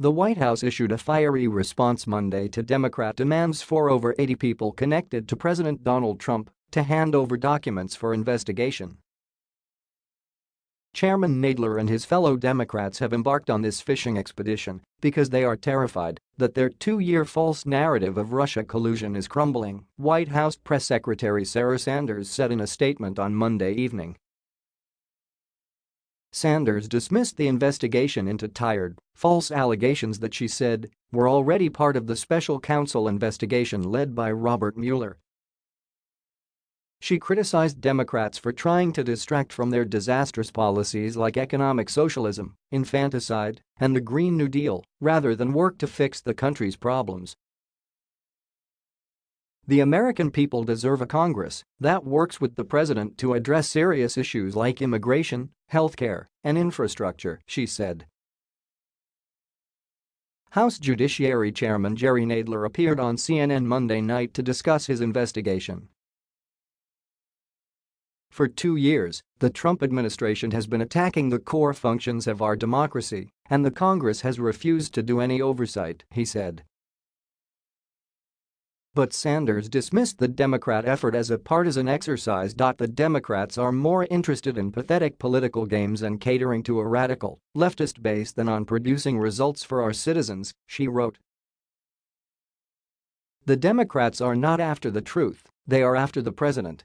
The White House issued a fiery response Monday to Democrat demands for over 80 people connected to President Donald Trump to hand over documents for investigation. Chairman Nadler and his fellow Democrats have embarked on this fishing expedition because they are terrified that their two-year false narrative of Russia collusion is crumbling, White House Press Secretary Sarah Sanders said in a statement on Monday evening. Sanders dismissed the investigation into tired, false allegations that she said were already part of the special counsel investigation led by Robert Mueller. She criticized Democrats for trying to distract from their disastrous policies like economic socialism, infanticide, and the Green New Deal, rather than work to fix the country's problems. The American people deserve a Congress that works with the president to address serious issues like immigration, healthcare, and infrastructure, she said. House Judiciary Chairman Jerry Nadler appeared on CNN Monday night to discuss his investigation. For two years, the Trump administration has been attacking the core functions of our democracy, and the Congress has refused to do any oversight, he said. But Sanders dismissed the Democrat effort as a partisan exercise. The Democrats are more interested in pathetic political games and catering to a radical, leftist base than on producing results for our citizens, she wrote. The Democrats are not after the truth, they are after the president,